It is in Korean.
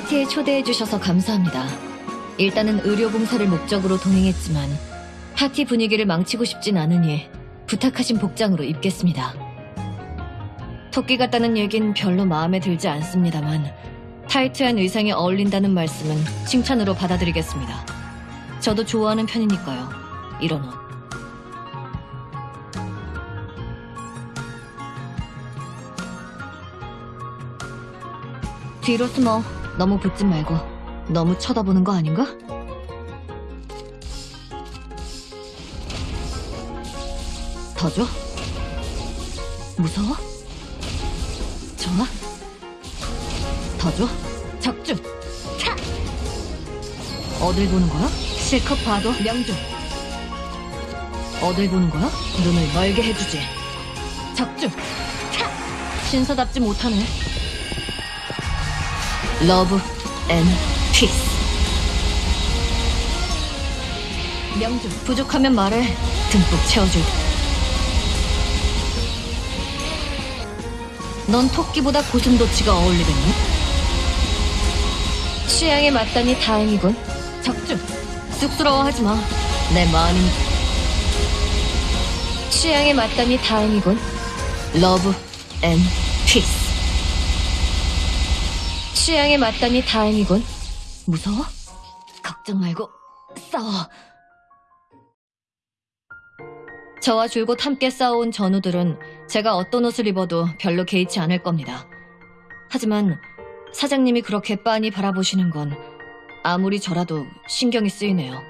파티에 초대해 주셔서 감사합니다. 일단은 의료 봉사를 목적으로 동행했지만 파티 분위기를 망치고 싶진 않으니 부탁하신 복장으로 입겠습니다. 토끼 같다는 얘긴 별로 마음에 들지 않습니다만 타이트한 의상에 어울린다는 말씀은 칭찬으로 받아들이겠습니다. 저도 좋아하는 편이니까요. 이런 옷. 뒤로 숨어. 너무 붙지 말고. 너무 쳐다보는 거 아닌가? 더 줘? 무서워? 좋아? 더 줘? 적중! 차! 어딜 보는 거야? 실컷 봐도 명중! 어딜 보는 거야? 눈을 멀게 해주지. 적중! 차! 신사답지 못하네. Love and peace. 명중 부족하면 말해 듬뿍 채워줄. 넌 토끼보다 고슴도치가 어울리겠네. 취향에 맞다니 다행이군. 적중. 쑥스러워하지 마. 내 마음이니까. 취향에 맞다니 다행이군. Love and peace. 취향에 맞다니 다행이군. 무서워? 걱정 말고 싸워. 저와 줄곧 함께 싸워온 전우들은 제가 어떤 옷을 입어도 별로 개의치 않을 겁니다. 하지만 사장님이 그렇게 빤히 바라보시는 건 아무리 저라도 신경이 쓰이네요.